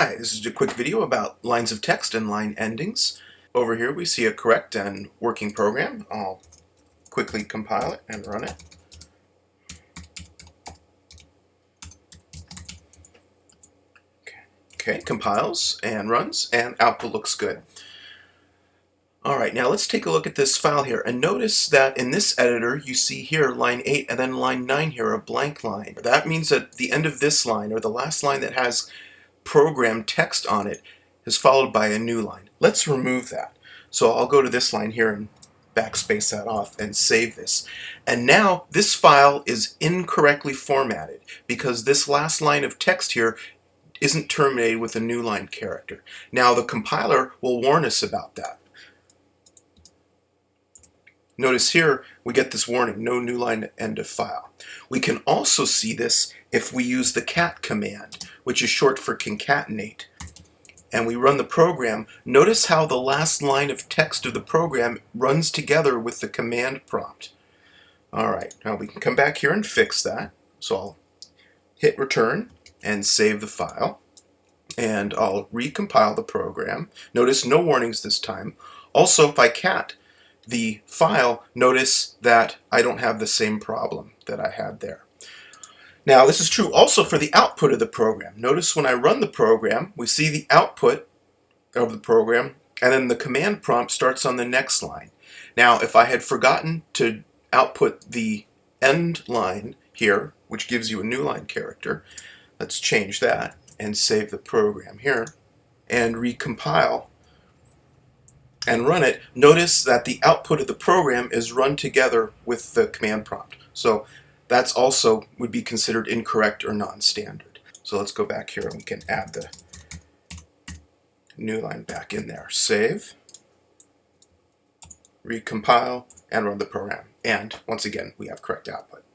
Hi, this is a quick video about lines of text and line endings. Over here we see a correct and working program. I'll quickly compile it and run it. Okay, compiles and runs and output looks good. Alright, now let's take a look at this file here and notice that in this editor you see here line 8 and then line 9 here, a blank line. That means that the end of this line or the last line that has program text on it is followed by a new line. Let's remove that. So I'll go to this line here and backspace that off and save this. And now this file is incorrectly formatted because this last line of text here isn't terminated with a new line character. Now the compiler will warn us about that. Notice here we get this warning, no new line end of file. We can also see this if we use the cat command, which is short for concatenate. And we run the program. Notice how the last line of text of the program runs together with the command prompt. Alright, now we can come back here and fix that. So I'll hit return and save the file. And I'll recompile the program. Notice no warnings this time. Also, if I cat the file, notice that I don't have the same problem that I had there. Now this is true also for the output of the program. Notice when I run the program, we see the output of the program and then the command prompt starts on the next line. Now if I had forgotten to output the end line here, which gives you a new line character, let's change that and save the program here and recompile and run it, notice that the output of the program is run together with the command prompt. So that's also would be considered incorrect or non-standard. So let's go back here and we can add the new line back in there. Save, recompile, and run the program. And once again, we have correct output.